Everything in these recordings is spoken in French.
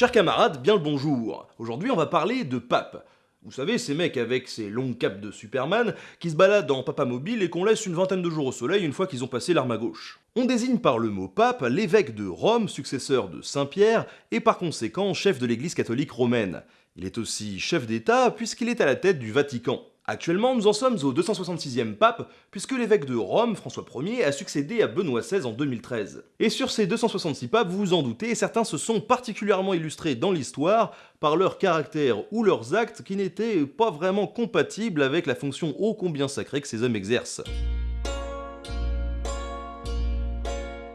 Chers camarades, bien le bonjour. Aujourd'hui, on va parler de pape. Vous savez, ces mecs avec ces longues capes de Superman qui se baladent en papa mobile et qu'on laisse une vingtaine de jours au soleil une fois qu'ils ont passé l'arme à gauche. On désigne par le mot pape l'évêque de Rome, successeur de Saint-Pierre, et par conséquent chef de l'église catholique romaine. Il est aussi chef d'État puisqu'il est à la tête du Vatican. Actuellement, nous en sommes au 266e pape, puisque l'évêque de Rome, François Ier, a succédé à Benoît XVI en 2013. Et sur ces 266 papes, vous vous en doutez, certains se sont particulièrement illustrés dans l'histoire par leur caractère ou leurs actes qui n'étaient pas vraiment compatibles avec la fonction ô combien sacrée que ces hommes exercent.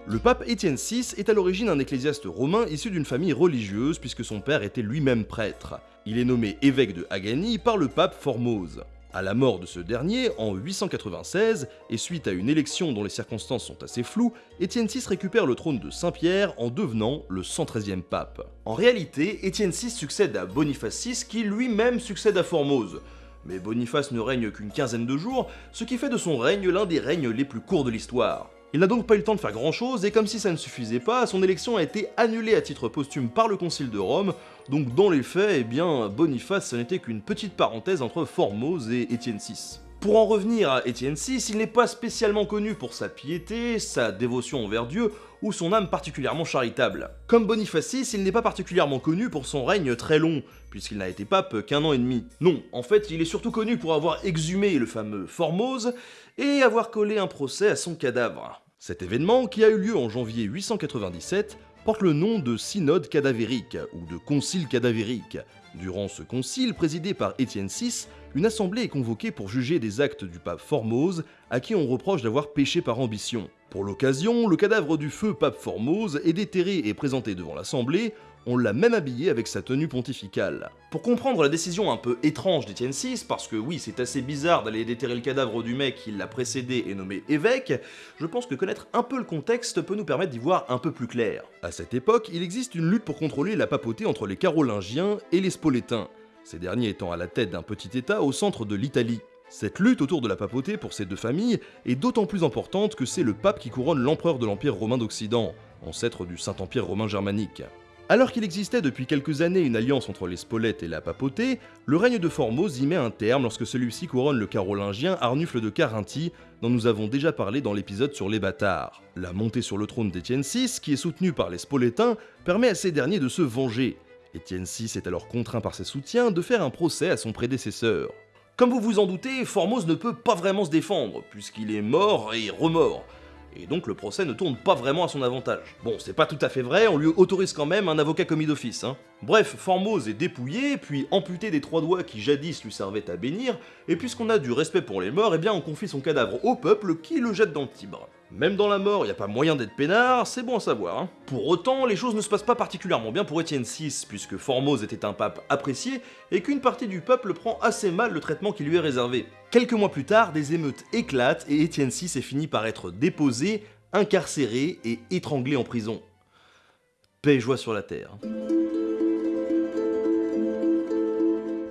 Le pape Étienne VI est à l'origine un ecclésiaste romain issu d'une famille religieuse puisque son père était lui-même prêtre. Il est nommé évêque de Hagani par le pape Formose. À la mort de ce dernier, en 896, et suite à une élection dont les circonstances sont assez floues, Étienne VI récupère le trône de Saint-Pierre en devenant le 113e pape. En réalité, Étienne VI succède à Boniface VI qui lui-même succède à Formose. Mais Boniface ne règne qu'une quinzaine de jours, ce qui fait de son règne l'un des règnes les plus courts de l'histoire. Il n'a donc pas eu le temps de faire grand chose, et comme si ça ne suffisait pas, son élection a été annulée à titre posthume par le Concile de Rome, donc dans les faits, eh bien, Boniface ce n'était qu'une petite parenthèse entre Formose et Étienne VI. Pour en revenir à Étienne VI, il n'est pas spécialement connu pour sa piété, sa dévotion envers Dieu, ou son âme particulièrement charitable. Comme Boniface VI, il n'est pas particulièrement connu pour son règne très long, puisqu'il n'a été pape qu'un an et demi. Non, en fait, il est surtout connu pour avoir exhumé le fameux Formose, et avoir collé un procès à son cadavre. Cet événement, qui a eu lieu en janvier 897, porte le nom de synode cadavérique ou de concile cadavérique. Durant ce concile, présidé par Étienne VI, une assemblée est convoquée pour juger des actes du pape Formose, à qui on reproche d'avoir péché par ambition. Pour l'occasion, le cadavre du feu pape Formose est déterré et présenté devant l'assemblée, on l'a même habillé avec sa tenue pontificale. Pour comprendre la décision un peu étrange d'Étienne VI, parce que oui, c'est assez bizarre d'aller déterrer le cadavre du mec qui l'a précédé et nommé évêque, je pense que connaître un peu le contexte peut nous permettre d'y voir un peu plus clair. À cette époque, il existe une lutte pour contrôler la papauté entre les Carolingiens et les Spolétains, ces derniers étant à la tête d'un petit état au centre de l'Italie. Cette lutte autour de la papauté pour ces deux familles est d'autant plus importante que c'est le pape qui couronne l'empereur de l'Empire romain d'Occident, ancêtre du Saint-Empire romain germanique. Alors qu'il existait depuis quelques années une alliance entre les Spolettes et la papauté, le règne de Formose y met un terme lorsque celui-ci couronne le carolingien Arnufle de Carinthie, dont nous avons déjà parlé dans l'épisode sur les bâtards. La montée sur le trône d'Étienne VI, qui est soutenue par les Spolétains, permet à ces derniers de se venger. Étienne VI est alors contraint par ses soutiens de faire un procès à son prédécesseur. Comme vous vous en doutez, Formose ne peut pas vraiment se défendre, puisqu'il est mort et remort et donc le procès ne tourne pas vraiment à son avantage. Bon, c'est pas tout à fait vrai, on lui autorise quand même un avocat commis d'office, hein. Bref, Formose est dépouillé, puis amputé des trois doigts qui jadis lui servaient à bénir, et puisqu'on a du respect pour les morts, eh bien on confie son cadavre au peuple qui le jette dans le Tibre. Même dans la mort, il a pas moyen d'être peinard, c'est bon à savoir. Hein. Pour autant, les choses ne se passent pas particulièrement bien pour Étienne VI, puisque Formose était un pape apprécié, et qu'une partie du peuple prend assez mal le traitement qui lui est réservé. Quelques mois plus tard, des émeutes éclatent, et Étienne VI est fini par être déposé, incarcéré et étranglé en prison. Paix et joie sur la terre.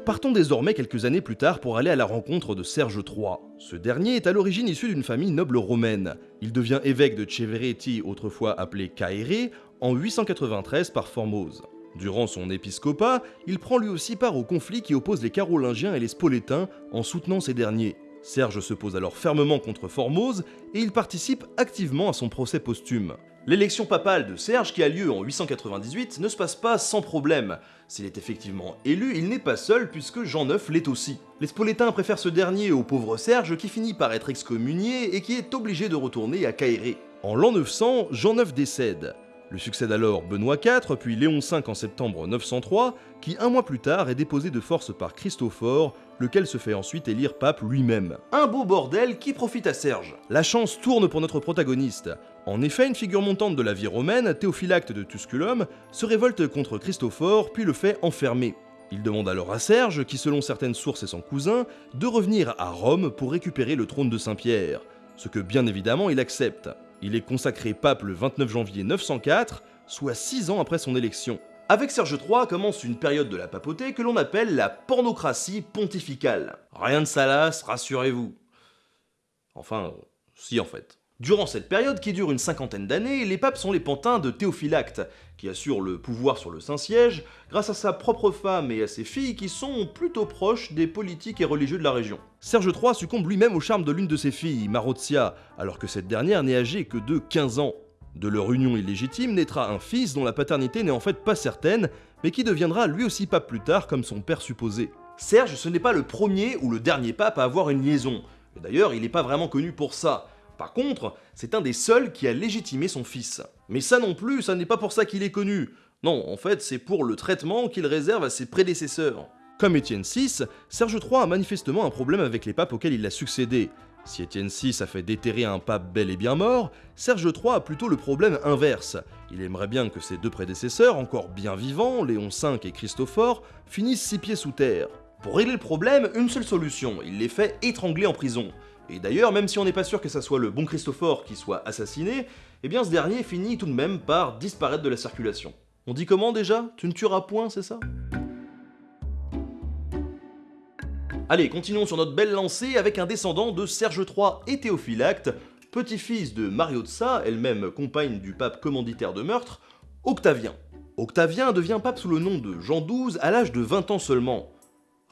Partons désormais quelques années plus tard pour aller à la rencontre de Serge III. Ce dernier est à l'origine issu d'une famille noble romaine. Il devient évêque de Cevereti, autrefois appelé Caere, en 893 par Formose. Durant son épiscopat, il prend lui aussi part au conflit qui oppose les Carolingiens et les Spolétains en soutenant ces derniers. Serge se pose alors fermement contre Formose et il participe activement à son procès posthume. L'élection papale de Serge qui a lieu en 898 ne se passe pas sans problème. S'il est effectivement élu, il n'est pas seul puisque Jean IX l'est aussi. Les Spolétains préfèrent ce dernier au pauvre Serge qui finit par être excommunié et qui est obligé de retourner à Caéré. En l'an 900, Jean IX décède. Le succède alors Benoît IV, puis Léon V en septembre 903, qui un mois plus tard est déposé de force par Christophore, lequel se fait ensuite élire pape lui-même. Un beau bordel qui profite à Serge. La chance tourne pour notre protagoniste. En effet, une figure montante de la vie romaine, Théophylacte de Tusculum, se révolte contre Christophore puis le fait enfermer. Il demande alors à Serge, qui selon certaines sources est son cousin, de revenir à Rome pour récupérer le trône de Saint-Pierre, ce que bien évidemment il accepte. Il est consacré pape le 29 janvier 904, soit 6 ans après son élection. Avec Serge III commence une période de la papauté que l'on appelle la pornocratie pontificale. Rien de salace, rassurez-vous. Enfin, si en fait. Durant cette période, qui dure une cinquantaine d'années, les papes sont les pantins de Théophylacte, qui assure le pouvoir sur le Saint-Siège, grâce à sa propre femme et à ses filles qui sont plutôt proches des politiques et religieux de la région. Serge III succombe lui-même au charme de l'une de ses filles, Marozia, alors que cette dernière n'est âgée que de 15 ans. De leur union illégitime naîtra un fils dont la paternité n'est en fait pas certaine, mais qui deviendra lui aussi pape plus tard comme son père supposé. Serge, ce n'est pas le premier ou le dernier pape à avoir une liaison. D'ailleurs, il n'est pas vraiment connu pour ça. Par contre, c'est un des seuls qui a légitimé son fils. Mais ça non plus, ça n'est pas pour ça qu'il est connu. Non, en fait, c'est pour le traitement qu'il réserve à ses prédécesseurs. Comme Étienne VI, Serge III a manifestement un problème avec les papes auxquels il a succédé. Si Étienne VI a fait déterrer un pape bel et bien mort, Serge III a plutôt le problème inverse. Il aimerait bien que ses deux prédécesseurs, encore bien vivants, Léon V et Christophore, finissent six pieds sous terre. Pour régler le problème, une seule solution, il les fait étrangler en prison. Et d'ailleurs, même si on n'est pas sûr que ça soit le bon Christophore qui soit assassiné, eh bien ce dernier finit tout de même par disparaître de la circulation. On dit comment déjà? Tu ne tueras point, c'est ça? Allez, continuons sur notre belle lancée avec un descendant de Serge III et Théophylacte, petit-fils de Mariotsa, elle-même compagne du pape commanditaire de meurtre, Octavien. Octavien devient pape sous le nom de Jean XII à l'âge de 20 ans seulement.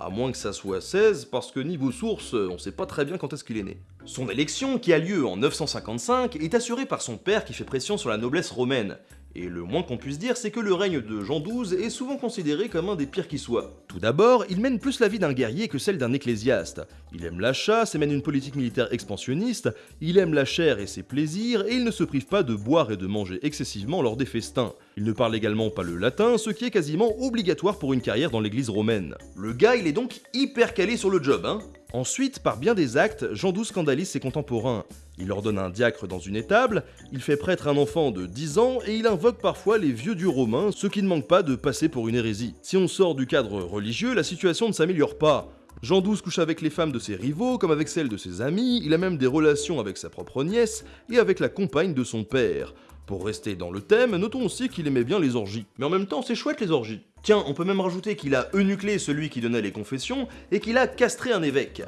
À moins que ça soit 16, parce que niveau source, on sait pas très bien quand est-ce qu'il est né. Son élection, qui a lieu en 955, est assurée par son père qui fait pression sur la noblesse romaine, et le moins qu'on puisse dire, c'est que le règne de Jean XII est souvent considéré comme un des pires qui soit. Tout d'abord, il mène plus la vie d'un guerrier que celle d'un ecclésiaste. Il aime la chasse et mène une politique militaire expansionniste, il aime la chair et ses plaisirs, et il ne se prive pas de boire et de manger excessivement lors des festins. Il ne parle également pas le latin, ce qui est quasiment obligatoire pour une carrière dans l'église romaine. Le gars, il est donc hyper calé sur le job, hein Ensuite, par bien des actes, Jean XII scandalise ses contemporains. Il ordonne un diacre dans une étable, il fait prêtre un enfant de 10 ans et il invoque parfois les vieux dieux romains, ce qui ne manque pas de passer pour une hérésie. Si on sort du cadre religieux, la situation ne s'améliore pas. Jean XII couche avec les femmes de ses rivaux comme avec celles de ses amis, il a même des relations avec sa propre nièce et avec la compagne de son père. Pour rester dans le thème, notons aussi qu'il aimait bien les orgies. Mais en même temps, c'est chouette les orgies. Tiens, on peut même rajouter qu'il a eunuclé celui qui donnait les confessions et qu'il a castré un évêque.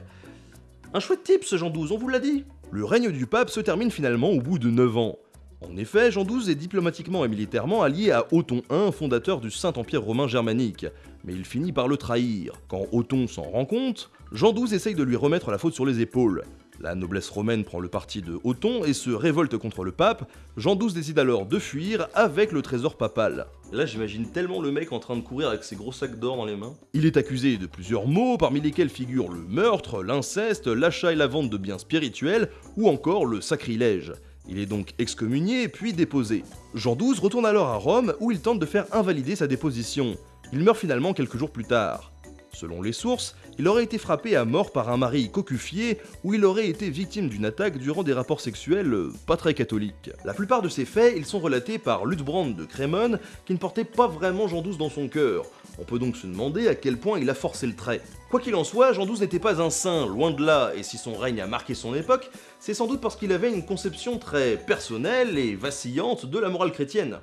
Un chouette type ce Jean XII, on vous l'a dit. Le règne du pape se termine finalement au bout de 9 ans. En effet, Jean XII est diplomatiquement et militairement allié à Othon I, fondateur du Saint-Empire romain germanique, mais il finit par le trahir. Quand Othon s'en rend compte, Jean XII essaye de lui remettre la faute sur les épaules. La noblesse romaine prend le parti de Othon et se révolte contre le pape. Jean XII décide alors de fuir avec le trésor papal. Là, j'imagine tellement le mec en train de courir avec ses gros sacs d'or dans les mains. Il est accusé de plusieurs maux, parmi lesquels figurent le meurtre, l'inceste, l'achat et la vente de biens spirituels, ou encore le sacrilège. Il est donc excommunié puis déposé. Jean XII retourne alors à Rome où il tente de faire invalider sa déposition. Il meurt finalement quelques jours plus tard. Selon les sources, il aurait été frappé à mort par un mari cocufié ou il aurait été victime d'une attaque durant des rapports sexuels euh, pas très catholiques. La plupart de ces faits, ils sont relatés par Lutbrand de Crémone, qui ne portait pas vraiment Jean XII dans son cœur. On peut donc se demander à quel point il a forcé le trait. Quoi qu'il en soit, Jean XII n'était pas un saint, loin de là, et si son règne a marqué son époque, c'est sans doute parce qu'il avait une conception très personnelle et vacillante de la morale chrétienne.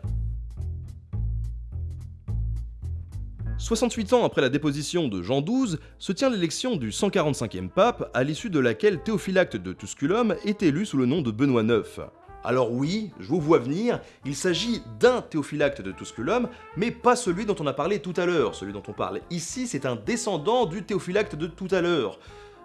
68 ans après la déposition de Jean XII, se tient l'élection du 145e pape, à l'issue de laquelle Théophylacte de Tusculum est élu sous le nom de Benoît IX. Alors oui, je vous vois venir, il s'agit d'un Théophylacte de Tusculum, mais pas celui dont on a parlé tout à l'heure. Celui dont on parle ici, c'est un descendant du Théophylacte de tout à l'heure.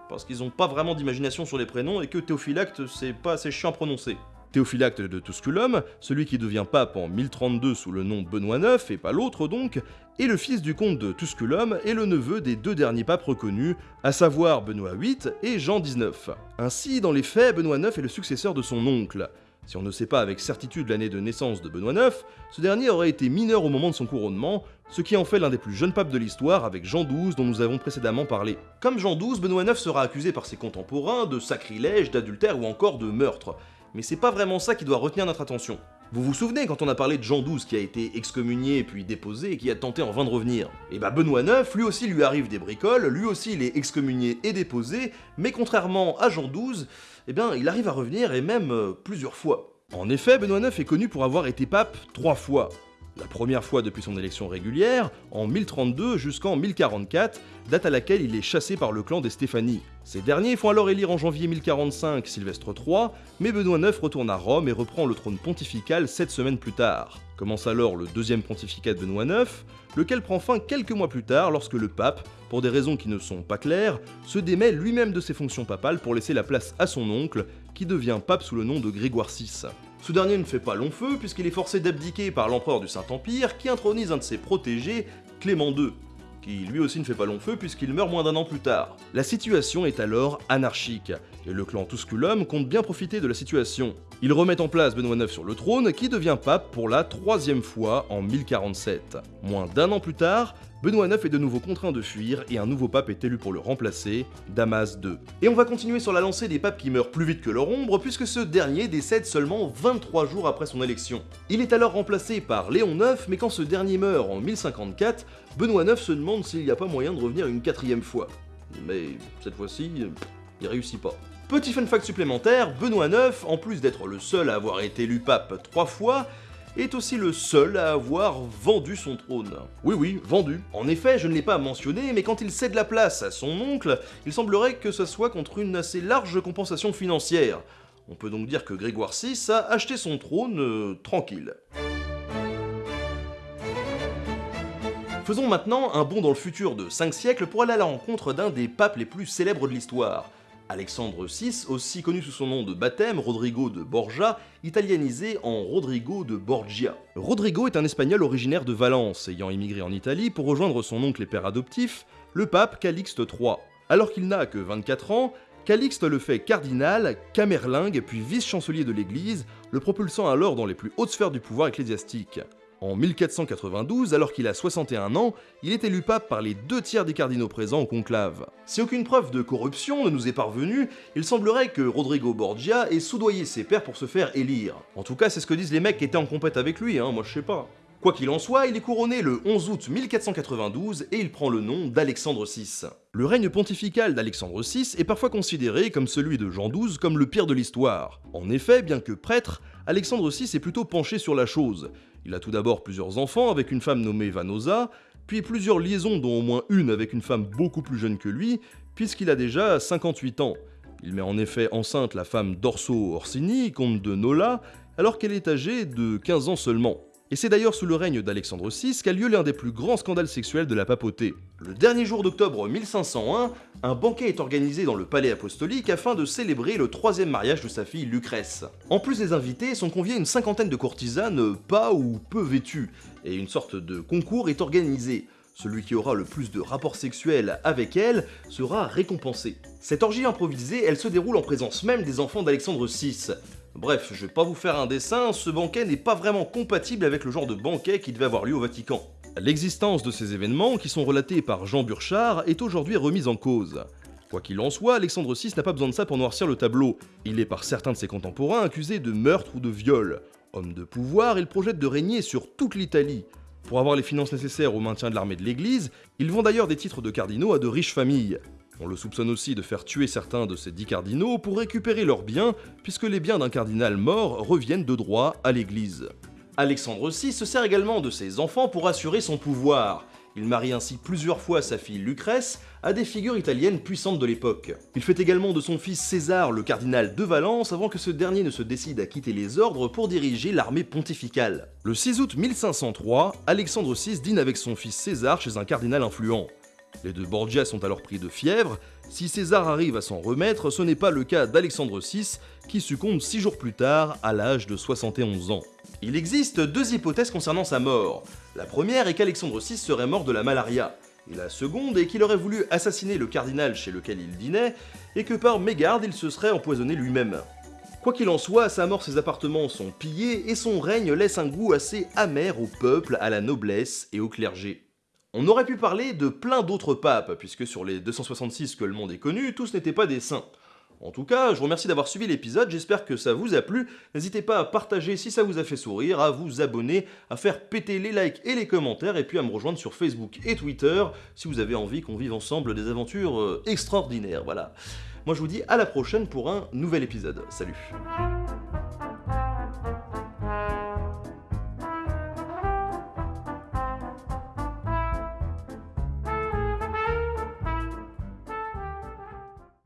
Parce qu'ils n'ont pas vraiment d'imagination sur les prénoms et que Théophylacte, c'est pas assez chiant à prononcer. Théophylacte de Tusculum, celui qui devient pape en 1032 sous le nom Benoît IX, et pas l'autre donc, est le fils du comte de Tusculum et le neveu des deux derniers papes reconnus, à savoir Benoît VIII et Jean XIX. Ainsi, dans les faits, Benoît IX est le successeur de son oncle. Si on ne sait pas avec certitude l'année de naissance de Benoît IX, ce dernier aurait été mineur au moment de son couronnement, ce qui en fait l'un des plus jeunes papes de l'histoire avec Jean XII dont nous avons précédemment parlé. Comme Jean XII, Benoît IX sera accusé par ses contemporains de sacrilège, d'adultère ou encore de meurtre mais c'est pas vraiment ça qui doit retenir notre attention. Vous vous souvenez quand on a parlé de Jean XII qui a été excommunié puis déposé et qui a tenté en vain de revenir? Et eh bah ben, Benoît IX, lui aussi lui arrive des bricoles, lui aussi il est excommunié et déposé, mais contrairement à Jean XII, eh bien il arrive à revenir et même euh, plusieurs fois. En effet, Benoît IX est connu pour avoir été pape trois fois. La première fois depuis son élection régulière, en 1032 jusqu'en 1044, date à laquelle il est chassé par le clan des Stéphanie. Ces derniers font alors élire en janvier 1045 Sylvestre III, mais Benoît IX retourne à Rome et reprend le trône pontifical sept semaines plus tard. Commence alors le deuxième pontificat de Benoît IX, lequel prend fin quelques mois plus tard lorsque le pape, pour des raisons qui ne sont pas claires, se démet lui-même de ses fonctions papales pour laisser la place à son oncle, qui devient pape sous le nom de Grégoire VI. Ce dernier ne fait pas long feu puisqu'il est forcé d'abdiquer par l'empereur du Saint-Empire qui intronise un de ses protégés, Clément II, qui lui aussi ne fait pas long feu puisqu'il meurt moins d'un an plus tard. La situation est alors anarchique, et le clan Tusculum compte bien profiter de la situation. Il remet en place Benoît IX sur le trône, qui devient pape pour la troisième fois en 1047. Moins d'un an plus tard, Benoît IX est de nouveau contraint de fuir et un nouveau pape est élu pour le remplacer, Damas II. Et on va continuer sur la lancée des papes qui meurent plus vite que leur ombre, puisque ce dernier décède seulement 23 jours après son élection. Il est alors remplacé par Léon IX, mais quand ce dernier meurt en 1054, Benoît IX se demande s'il n'y a pas moyen de revenir une quatrième fois. Mais cette fois-ci, il réussit pas. Petit fun fact supplémentaire, Benoît IX, en plus d'être le seul à avoir été élu pape trois fois, est aussi le seul à avoir vendu son trône. Oui oui, vendu. En effet, je ne l'ai pas mentionné, mais quand il cède la place à son oncle, il semblerait que ce soit contre une assez large compensation financière. On peut donc dire que Grégoire VI a acheté son trône euh, tranquille. Faisons maintenant un bond dans le futur de 5 siècles pour aller à la rencontre d'un des papes les plus célèbres de l'histoire. Alexandre VI, aussi connu sous son nom de baptême, Rodrigo de Borgia, italianisé en Rodrigo de Borgia. Rodrigo est un espagnol originaire de Valence, ayant immigré en Italie pour rejoindre son oncle et père adoptif, le pape Calixte III. Alors qu'il n'a que 24 ans, Calixte le fait cardinal, camerlingue puis vice-chancelier de l'Église, le propulsant alors dans les plus hautes sphères du pouvoir ecclésiastique. En 1492, alors qu'il a 61 ans, il est élu pape par les deux tiers des cardinaux présents au conclave. Si aucune preuve de corruption ne nous est parvenue, il semblerait que Rodrigo Borgia ait soudoyé ses pairs pour se faire élire. En tout cas, c'est ce que disent les mecs qui étaient en compète avec lui, hein, moi je sais pas. Quoi qu'il en soit, il est couronné le 11 août 1492 et il prend le nom d'Alexandre VI. Le règne pontifical d'Alexandre VI est parfois considéré, comme celui de Jean XII, comme le pire de l'histoire. En effet, bien que prêtre, Alexandre VI est plutôt penché sur la chose. Il a tout d'abord plusieurs enfants avec une femme nommée Vanosa, puis plusieurs liaisons dont au moins une avec une femme beaucoup plus jeune que lui, puisqu'il a déjà 58 ans. Il met en effet enceinte la femme d'Orso Orsini, comte de Nola, alors qu'elle est âgée de 15 ans seulement. Et c'est d'ailleurs sous le règne d'Alexandre VI qu'a lieu l'un des plus grands scandales sexuels de la papauté. Le dernier jour d'octobre 1501, un banquet est organisé dans le palais apostolique afin de célébrer le troisième mariage de sa fille Lucrèce. En plus des invités, sont conviés une cinquantaine de courtisanes pas ou peu vêtues, et une sorte de concours est organisé. Celui qui aura le plus de rapports sexuels avec elle sera récompensé. Cette orgie improvisée, elle se déroule en présence même des enfants d'Alexandre VI. Bref, je vais pas vous faire un dessin, ce banquet n'est pas vraiment compatible avec le genre de banquet qui devait avoir lieu au Vatican. L'existence de ces événements, qui sont relatés par Jean Burchard, est aujourd'hui remise en cause. Quoi qu'il en soit, Alexandre VI n'a pas besoin de ça pour noircir le tableau. Il est par certains de ses contemporains accusé de meurtre ou de viol. Homme de pouvoir, il projette de régner sur toute l'Italie. Pour avoir les finances nécessaires au maintien de l'armée de l'Église, il vend d'ailleurs des titres de cardinaux à de riches familles. On le soupçonne aussi de faire tuer certains de ces dix cardinaux pour récupérer leurs biens, puisque les biens d'un cardinal mort reviennent de droit à l'Église. Alexandre VI se sert également de ses enfants pour assurer son pouvoir. Il marie ainsi plusieurs fois sa fille Lucrèce à des figures italiennes puissantes de l'époque. Il fait également de son fils César le cardinal de Valence avant que ce dernier ne se décide à quitter les ordres pour diriger l'armée pontificale. Le 6 août 1503, Alexandre VI dîne avec son fils César chez un cardinal influent. Les deux Borgia sont alors pris de fièvre. Si César arrive à s'en remettre, ce n'est pas le cas d'Alexandre VI, qui succombe six jours plus tard, à l'âge de 71 ans. Il existe deux hypothèses concernant sa mort. La première est qu'Alexandre VI serait mort de la malaria. Et la seconde est qu'il aurait voulu assassiner le cardinal chez lequel il dînait, et que par mégarde il se serait empoisonné lui-même. Quoi qu'il en soit, à sa mort ses appartements sont pillés et son règne laisse un goût assez amer au peuple, à la noblesse et au clergé. On aurait pu parler de plein d'autres papes, puisque sur les 266 que le monde ait connus, tous n'étaient pas des saints. En tout cas, je vous remercie d'avoir suivi l'épisode, j'espère que ça vous a plu. N'hésitez pas à partager si ça vous a fait sourire, à vous abonner, à faire péter les likes et les commentaires, et puis à me rejoindre sur Facebook et Twitter si vous avez envie qu'on vive ensemble des aventures euh, extraordinaires, voilà. Moi je vous dis à la prochaine pour un nouvel épisode. Salut